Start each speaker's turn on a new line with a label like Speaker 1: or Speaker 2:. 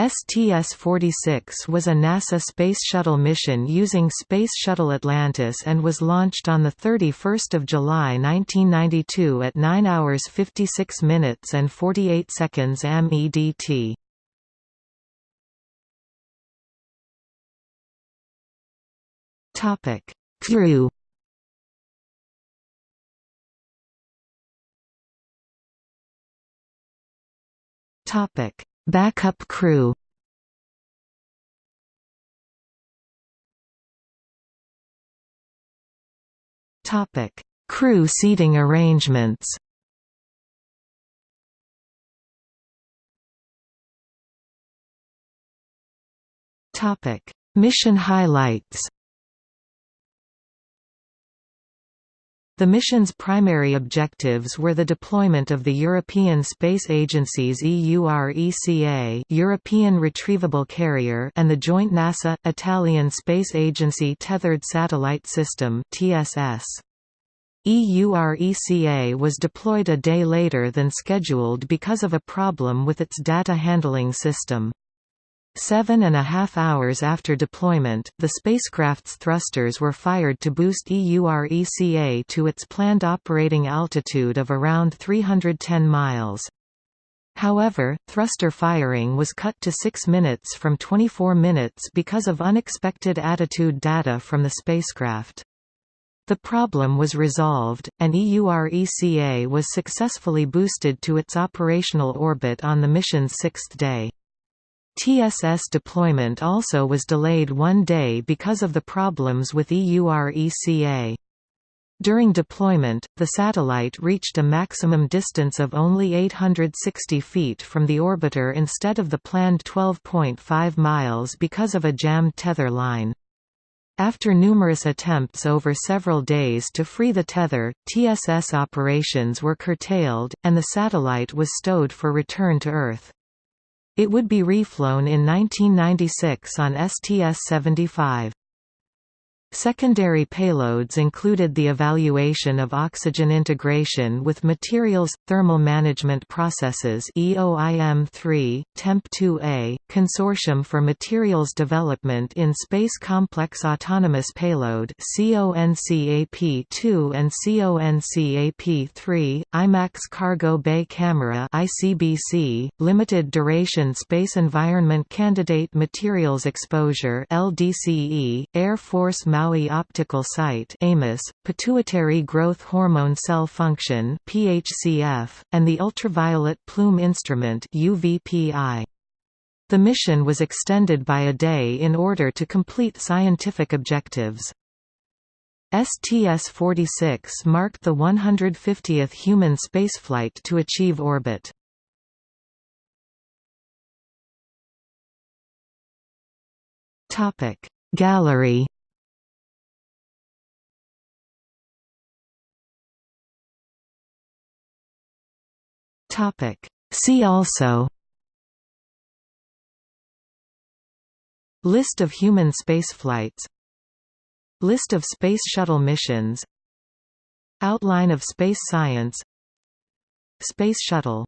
Speaker 1: STS-46 was a NASA Space Shuttle mission using Space Shuttle Atlantis and was launched on 31 July 1992 at 9 hours 56 minutes and 48 seconds MEDT. Crew Topic Backup crew Topic: Crew seating arrangements. Topic: Mission highlights. The mission's primary objectives were the deployment of the European Space Agency's EURECA European Retrievable Carrier and the joint NASA-Italian Space Agency Tethered Satellite System TSS. EURECA was deployed a day later than scheduled because of a problem with its data handling system. Seven and a half hours after deployment, the spacecraft's thrusters were fired to boost EURECA to its planned operating altitude of around 310 miles. However, thruster firing was cut to 6 minutes from 24 minutes because of unexpected attitude data from the spacecraft. The problem was resolved, and EURECA was successfully boosted to its operational orbit on the mission's sixth day. TSS deployment also was delayed one day because of the problems with EURECA. During deployment, the satellite reached a maximum distance of only 860 feet from the orbiter instead of the planned 12.5 miles because of a jammed tether line. After numerous attempts over several days to free the tether, TSS operations were curtailed, and the satellite was stowed for return to Earth. It would be reflown in 1996 on STS-75. Secondary payloads included the evaluation of oxygen interaction with materials, thermal management processes EOIM-3, TEMP-2A, Consortium for Materials Development in Space Complex Autonomous Payload CONCAP-2 and CONCAP-3, IMAX Cargo Bay Camera ICBC, Limited Duration Space Environment Candidate Materials Exposure LDCE, Air Force Maui Optical Site AMOS, Pituitary Growth Hormone Cell Function PHCF, and the Ultraviolet Plume Instrument UVPI. The mission was extended by a day in order to complete scientific objectives. STS-46 marked the 150th human spaceflight to achieve orbit. Gallery Topic. See also List of human spaceflights List of Space Shuttle missions Outline of space science Space Shuttle